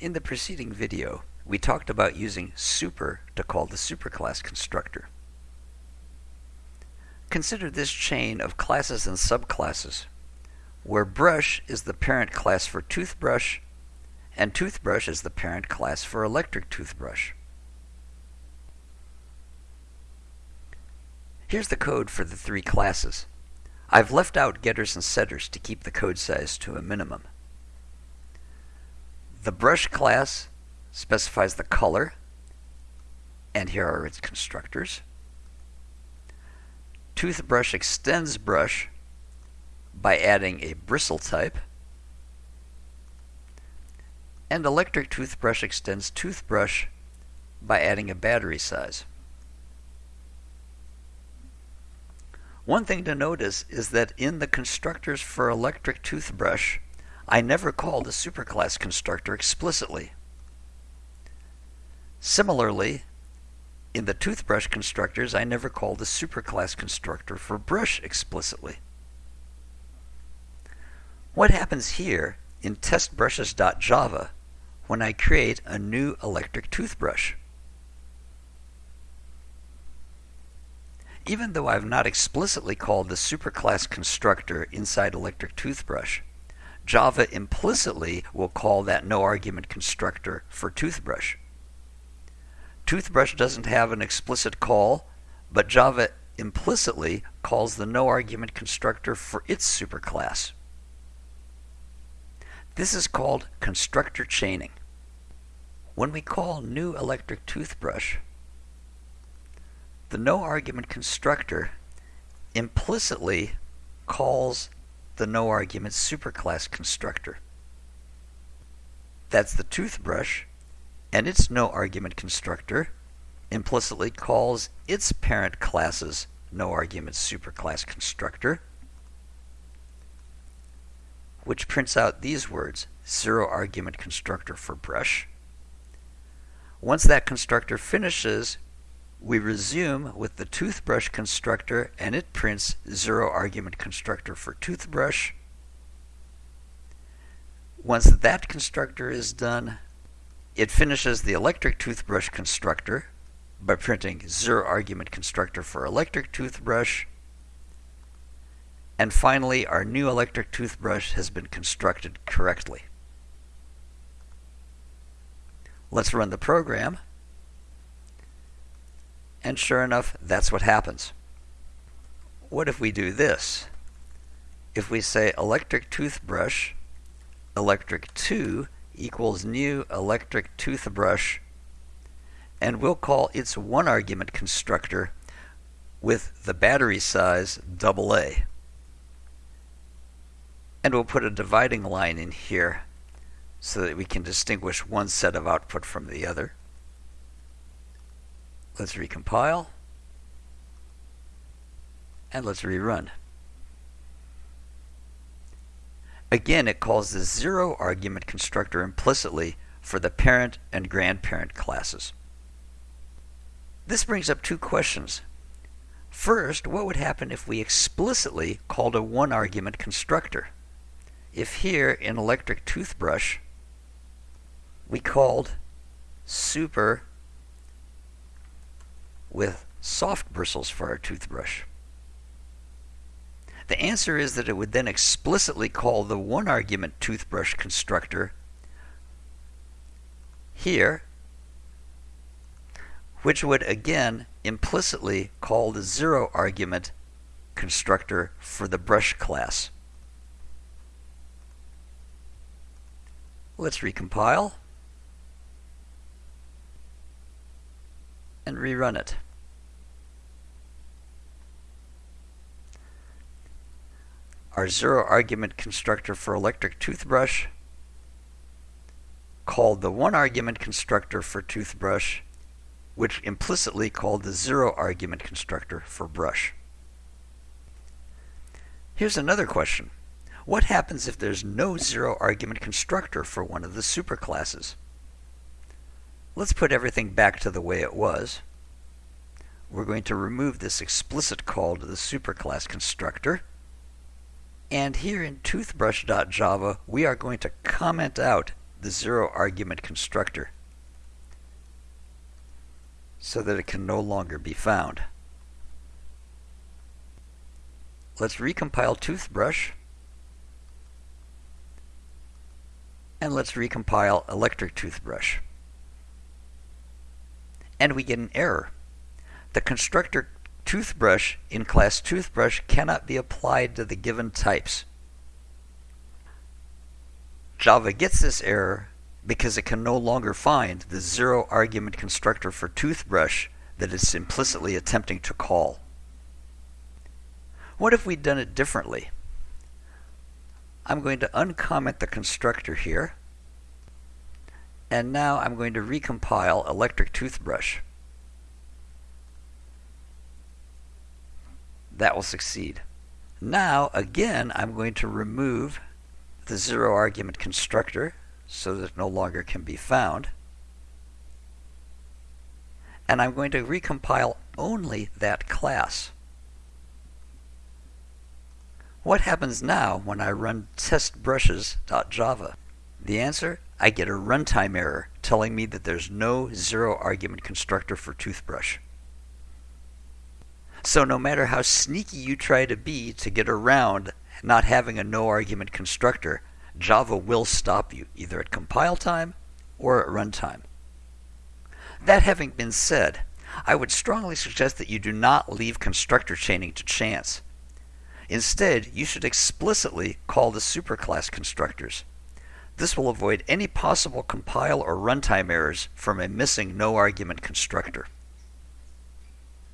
In the preceding video, we talked about using super to call the superclass constructor. Consider this chain of classes and subclasses, where brush is the parent class for toothbrush, and toothbrush is the parent class for electric toothbrush. Here's the code for the three classes. I've left out getters and setters to keep the code size to a minimum. The brush class specifies the color, and here are its constructors. Toothbrush extends brush by adding a bristle type. And electric toothbrush extends toothbrush by adding a battery size. One thing to notice is that in the constructors for electric toothbrush, I never call the superclass constructor explicitly. Similarly, in the toothbrush constructors, I never call the superclass constructor for brush explicitly. What happens here in testbrushes.java when I create a new electric toothbrush? Even though I've not explicitly called the superclass constructor inside electric toothbrush, Java implicitly will call that no argument constructor for toothbrush. Toothbrush doesn't have an explicit call, but Java implicitly calls the no argument constructor for its superclass. This is called constructor chaining. When we call new electric toothbrush, the no argument constructor implicitly calls the no argument superclass constructor. That's the toothbrush, and its no argument constructor implicitly calls its parent class's no argument superclass constructor, which prints out these words zero argument constructor for brush. Once that constructor finishes, we resume with the toothbrush constructor and it prints zero argument constructor for toothbrush. Once that constructor is done, it finishes the electric toothbrush constructor by printing zero argument constructor for electric toothbrush. And finally, our new electric toothbrush has been constructed correctly. Let's run the program. And sure enough, that's what happens. What if we do this? If we say electric toothbrush, electric 2 equals new electric toothbrush, and we'll call its one argument constructor with the battery size double A. And we'll put a dividing line in here so that we can distinguish one set of output from the other. Let's recompile. And let's rerun. Again, it calls the zero argument constructor implicitly for the parent and grandparent classes. This brings up two questions. First, what would happen if we explicitly called a one argument constructor? If here in electric toothbrush, we called super with soft bristles for our toothbrush? The answer is that it would then explicitly call the one argument toothbrush constructor here, which would again implicitly call the zero argument constructor for the brush class. Let's recompile. and rerun it. Our zero argument constructor for electric toothbrush called the one argument constructor for toothbrush, which implicitly called the zero argument constructor for brush. Here's another question. What happens if there's no zero argument constructor for one of the superclasses? Let's put everything back to the way it was. We're going to remove this explicit call to the superclass constructor. And here in toothbrush.java, we are going to comment out the zero argument constructor so that it can no longer be found. Let's recompile toothbrush and let's recompile electric toothbrush. And we get an error. The constructor toothbrush in class toothbrush cannot be applied to the given types. Java gets this error because it can no longer find the zero argument constructor for toothbrush that it's implicitly attempting to call. What if we'd done it differently? I'm going to uncomment the constructor here. And now I'm going to recompile electric toothbrush. That will succeed. Now, again, I'm going to remove the zero argument constructor so that it no longer can be found. And I'm going to recompile only that class. What happens now when I run testbrushes.java? The answer, I get a runtime error telling me that there's no zero argument constructor for toothbrush. So no matter how sneaky you try to be to get around not having a no argument constructor, Java will stop you either at compile time or at runtime. That having been said, I would strongly suggest that you do not leave constructor chaining to chance. Instead, you should explicitly call the superclass constructors. This will avoid any possible compile or runtime errors from a missing no argument constructor.